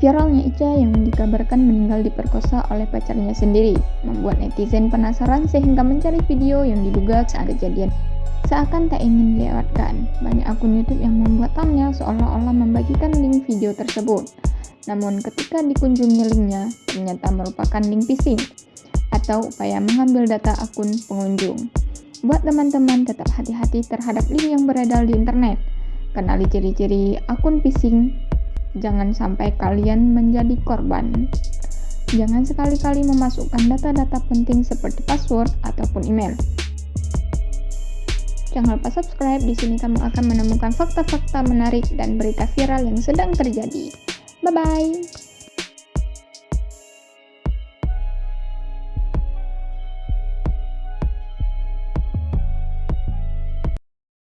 Viralnya Ica yang dikabarkan meninggal diperkosa oleh pacarnya sendiri, membuat netizen penasaran sehingga mencari video yang diduga saat kejadian. Seakan tak ingin dilewatkan, banyak akun YouTube yang membuat thumbnail seolah-olah membagikan link video tersebut. Namun ketika dikunjungi linknya, ternyata merupakan link phishing atau upaya mengambil data akun pengunjung. Buat teman-teman tetap hati-hati terhadap link yang beredar di internet. Kenali ciri-ciri akun phishing Jangan sampai kalian menjadi korban. Jangan sekali-kali memasukkan data-data penting seperti password ataupun email. Jangan lupa subscribe, di sini kamu akan menemukan fakta-fakta menarik dan berita viral yang sedang terjadi. Bye-bye!